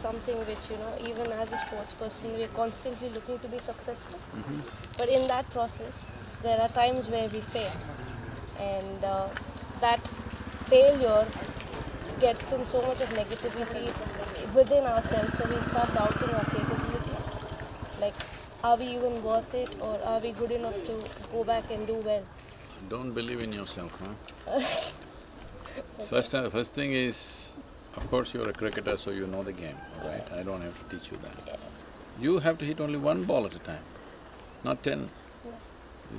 something which, you know, even as a sports person, we are constantly looking to be successful. Mm-hmm. But in that process, there are times where we fail. And uh, that failure gets in so much of negativity within ourselves, so we start doubting our capabilities. Like, are we even worth it, or are we good enough to go back and do well? Don't believe in yourself, huh? First, first thing is, of course you're a cricketer, so you know the game, all right? I don't have to teach you that. You have to hit only one ball at a time, not ten.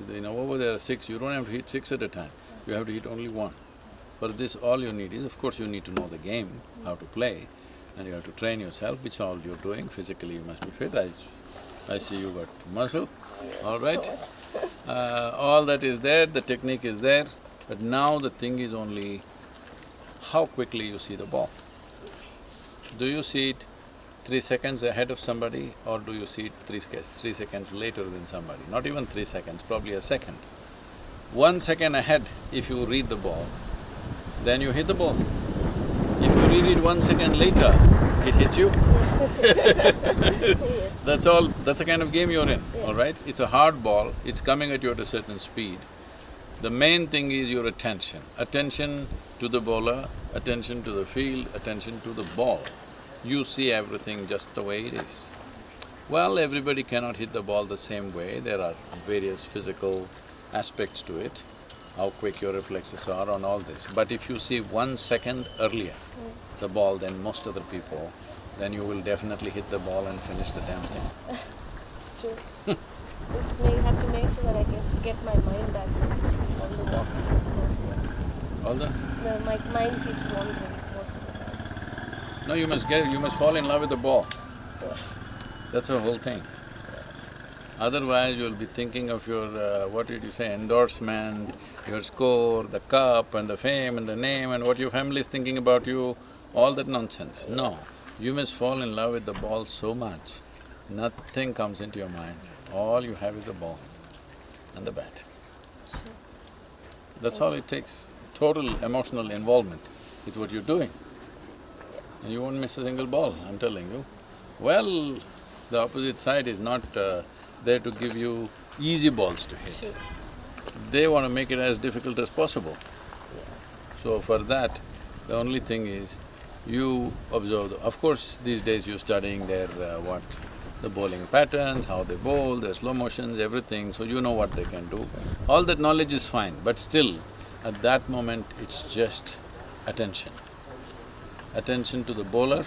You know, over there are six, you don't have to hit six at a time, you have to hit only one. For this, all you need is, of course, you need to know the game, how to play, and you have to train yourself, which all you're doing. Physically, you must be fit. I, I see you got muscle, all right? Uh, all that is there, the technique is there, but now the thing is only how quickly you see the ball. Do you see it three seconds ahead of somebody or do you see it three, three seconds later than somebody? Not even three seconds, probably a second. One second ahead, if you read the ball, then you hit the ball. If you read it one second later, it hits you. That's all, that's the kind of game you're in, all right? It's a hard ball, it's coming at you at a certain speed. The main thing is your attention. Attention to the bowler, attention to the field, attention to the ball. You see everything just the way it is. Well, everybody cannot hit the ball the same way, there are various physical aspects to it, how quick your reflexes are on all this. But if you see one second earlier the ball than most other people, then you will definitely hit the ball and finish the damn thing. True. Just may have to make sure that I get, get my mind back from all the walks first. All the… The, my mind keeps wandering most of the time. No, you must get… you must fall in love with the ball. Yeah. That's the whole thing. Otherwise, you'll be thinking of your, uh, what did you say, endorsement, your score, the cup and the fame and the name and what your family is thinking about you, all that nonsense. No, you must fall in love with the ball so much, nothing comes into your mind. All you have is a ball and the bat. That's all it takes, total emotional involvement with what you're doing. And you won't miss a single ball, I'm telling you. Well, the opposite side is not uh, there to give you easy balls to hit. True. They want to make it as difficult as possible. So for that, the only thing is, you observe, the, of course, these days you're studying their uh, what, the bowling patterns, how they bowl, their slow motions, everything, so you know what they can do. All that knowledge is fine, but still, at that moment, it's just attention. Attention to the bowler,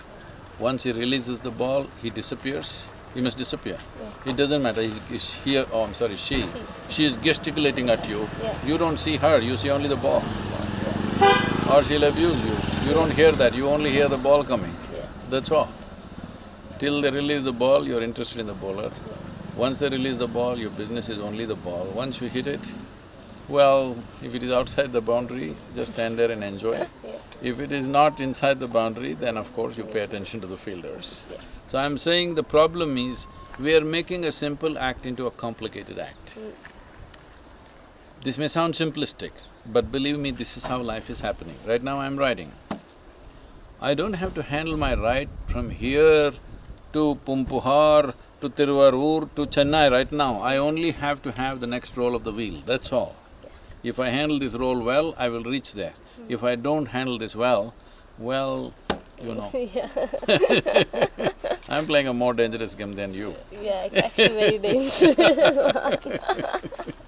once he releases the ball, he disappears, he must disappear. It doesn't matter, he's, he's here, oh, I'm sorry, she. She. She is gesticulating at you, Yeah. you don't see her, you see only the ball. Or she'll abuse you, you don't hear that, you only hear the ball coming. Yeah. That's all. Till they release the ball, you're interested in the bowler. Once they release the ball, your business is only the ball. Once you hit it, well, if it is outside the boundary, just stand there and enjoy. If it is not inside the boundary, then of course you pay attention to the fielders. So I'm saying the problem is, we are making a simple act into a complicated act. Mm. This may sound simplistic, but believe me, this is how life is happening. Right now I'm riding. I don't have to handle my ride from here to Pumpuhar, to Tiruvarur, to Chennai right now. I only have to have the next roll of the wheel, that's all. If I handle this roll well, I will reach there. If I don't handle this well, well, you know, I'm playing a more dangerous game than you. yeah, it's actually very dangerous.